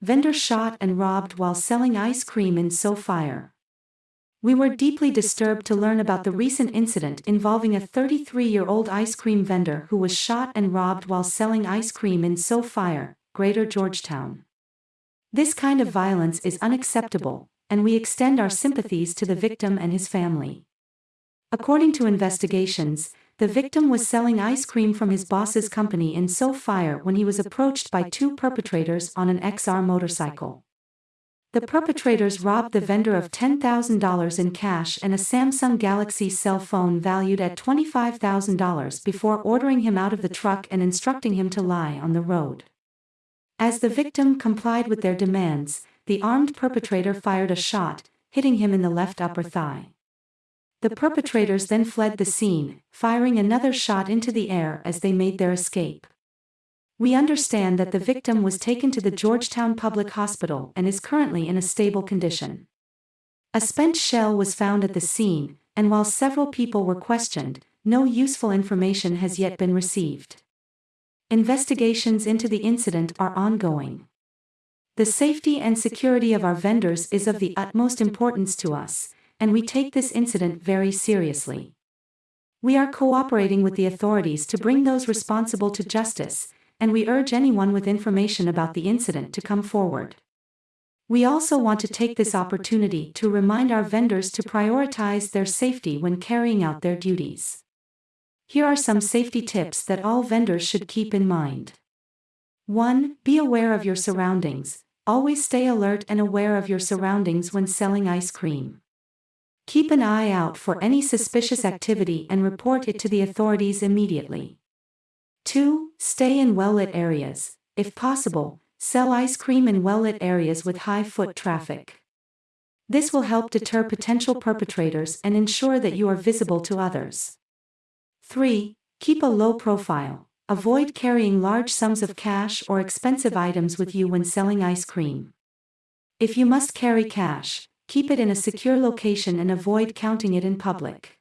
vendor shot and robbed while selling ice cream in Sophia. We were deeply disturbed to learn about the recent incident involving a 33-year-old ice cream vendor who was shot and robbed while selling ice cream in Sophia, Greater Georgetown. This kind of violence is unacceptable, and we extend our sympathies to the victim and his family. According to investigations, the victim was selling ice cream from his boss's company in Sophia when he was approached by two perpetrators on an XR motorcycle. The perpetrators robbed the vendor of $10,000 in cash and a Samsung Galaxy cell phone valued at $25,000 before ordering him out of the truck and instructing him to lie on the road. As the victim complied with their demands, the armed perpetrator fired a shot, hitting him in the left upper thigh. The perpetrators then fled the scene, firing another shot into the air as they made their escape. We understand that the victim was taken to the Georgetown Public Hospital and is currently in a stable condition. A spent shell was found at the scene, and while several people were questioned, no useful information has yet been received. Investigations into the incident are ongoing. The safety and security of our vendors is of the utmost importance to us, and we take this incident very seriously. We are cooperating with the authorities to bring those responsible to justice, and we urge anyone with information about the incident to come forward. We also want to take this opportunity to remind our vendors to prioritize their safety when carrying out their duties. Here are some safety tips that all vendors should keep in mind. 1. Be aware of your surroundings. Always stay alert and aware of your surroundings when selling ice cream. Keep an eye out for any suspicious activity and report it to the authorities immediately. 2. Stay in well-lit areas. If possible, sell ice cream in well-lit areas with high foot traffic. This will help deter potential perpetrators and ensure that you are visible to others. 3. Keep a low profile. Avoid carrying large sums of cash or expensive items with you when selling ice cream. If you must carry cash, keep it in a secure location and avoid counting it in public.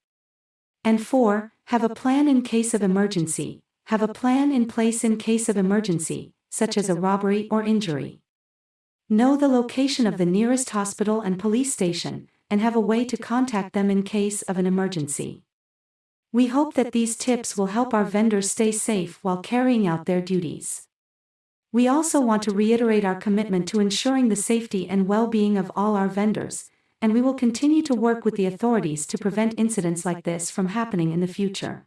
And 4. Have a plan in case of emergency. Have a plan in place in case of emergency, such as a robbery or injury. Know the location of the nearest hospital and police station, and have a way to contact them in case of an emergency. We hope that these tips will help our vendors stay safe while carrying out their duties. We also want to reiterate our commitment to ensuring the safety and well-being of all our vendors, and we will continue to work with the authorities to prevent incidents like this from happening in the future.